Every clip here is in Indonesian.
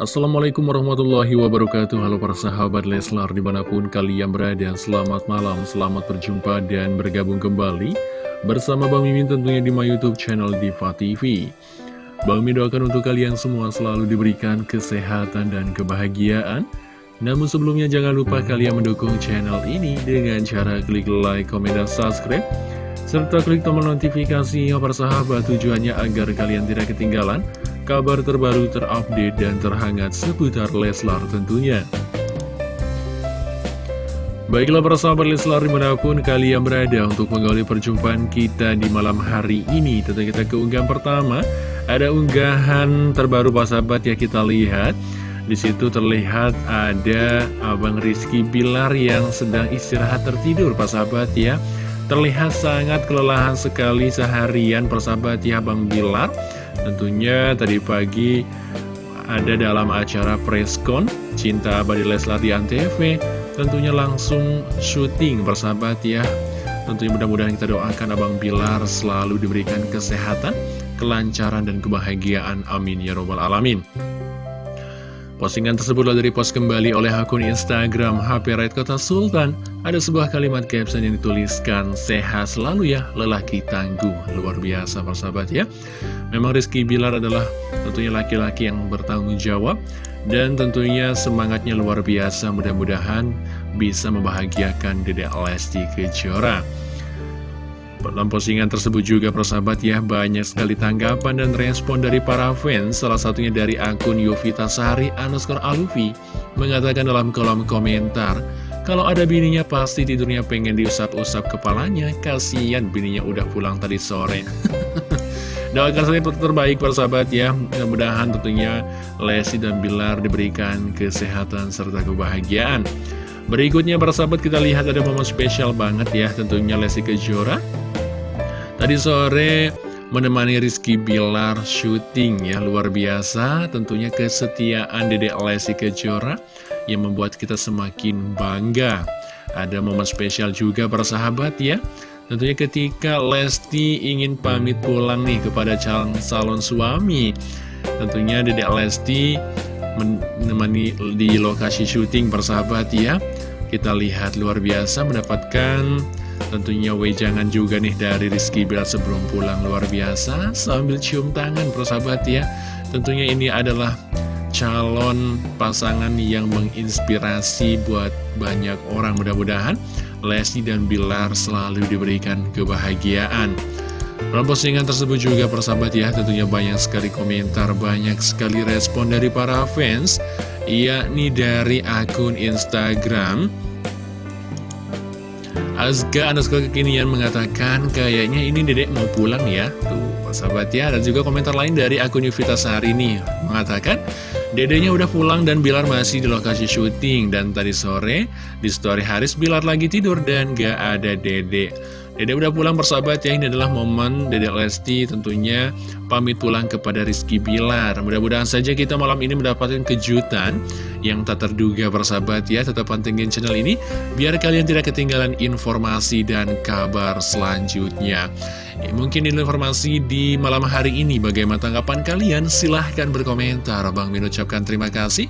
Assalamualaikum warahmatullahi wabarakatuh. Halo para sahabat Leslar di mana pun kalian berada Selamat malam, selamat berjumpa dan bergabung kembali Bersama Bang Mimin tentunya di my youtube channel Diva TV Bang Mimin doakan untuk kalian semua selalu diberikan kesehatan dan kebahagiaan. Namun sebelumnya jangan lupa kalian mendukung channel ini Dengan cara klik like, komen, dan subscribe. Serta klik tombol notifikasi para sahabat tujuannya agar kalian tidak ketinggalan kabar terbaru terupdate dan terhangat seputar Leslar tentunya. Baiklah para sahabat Leslar di mana pun kalian berada untuk mengawali perjumpaan kita di malam hari ini. Tentu kita ke unggahan pertama, ada unggahan terbaru para sahabat ya kita lihat. Di situ terlihat ada Abang Rizky Bilar yang sedang istirahat tertidur para sahabat ya. Terlihat sangat kelelahan sekali seharian persahabat ya Bang Bilar Tentunya tadi pagi ada dalam acara preskon Cinta Abadi Leslar di Antv Tentunya langsung syuting bersahabat ya Tentunya mudah-mudahan kita doakan Abang Bilar selalu diberikan kesehatan, kelancaran, dan kebahagiaan. Amin ya robbal alamin. Postingan tersebutlah dari post kembali oleh akun Instagram HP Red Kota Sultan. Ada sebuah kalimat caption yang dituliskan, Sehat selalu ya, lelaki tangguh. Luar biasa persahabat ya. Memang Rizky Bilar adalah tentunya laki-laki yang bertanggung jawab. Dan tentunya semangatnya luar biasa, mudah-mudahan bisa membahagiakan Dedek Lesti Kejora. Dalam postingan tersebut juga persahabat ya banyak sekali tanggapan dan respon dari para fans Salah satunya dari akun Yovita Sari underscore Alufi Mengatakan dalam kolom komentar Kalau ada bininya pasti tidurnya pengen diusap-usap kepalanya Kasian bininya udah pulang tadi sore. Doakan saja terbaik persahabat ya. Mudah-mudahan tentunya Lesti dan Bilar diberikan kesehatan serta kebahagiaan. Berikutnya persahabat kita lihat ada momen spesial banget ya Tentunya Lesti Kejora Tadi sore menemani Rizky Bilar syuting ya luar biasa. Tentunya kesetiaan Dede Lesti Kejora yang membuat kita semakin bangga. Ada momen spesial juga para sahabat ya. Tentunya ketika Lesti ingin pamit pulang nih kepada calon salon suami tentunya Dede Lesti menemani di lokasi syuting persahabat ya. Kita lihat luar biasa mendapatkan Tentunya wejangan juga nih dari Rizky Bilar sebelum pulang. Luar biasa Sambil cium tangan persahabat ya. Tentunya ini adalah calon pasangan yang menginspirasi buat banyak orang. Mudah-mudahan Lesti dan Bilar selalu diberikan kebahagiaan. Dalam postingan tersebut juga persahabat ya tentunya banyak sekali komentar, banyak sekali respon dari para fans yakni dari akun Instagram Azka underscore kekinian mengatakan kayaknya ini dedek mau pulang ya. Tuh sahabat ya Dan juga komentar lain dari akun Yuvita Sehari ini. Mengatakan dedeknya udah pulang dan Bilar masih di lokasi syuting. Dan tadi sore di story Haris Bilar lagi tidur dan gak ada dedek Dede udah pulang persahabat ya, ini adalah momen Dede Lesti tentunya pamit pulang kepada Rizky Bilar. Mudah-mudahan saja kita malam ini mendapatkan kejutan yang tak terduga persahabat ya. Tetap pantengin channel ini, biar kalian tidak ketinggalan informasi dan kabar selanjutnya. Ya, mungkin ini informasi di malam hari ini. Bagaimana tanggapan kalian? Silahkan berkomentar. Bang Min ucapkan terima kasih.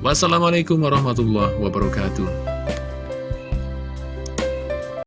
Wassalamualaikum warahmatullahi wabarakatuh.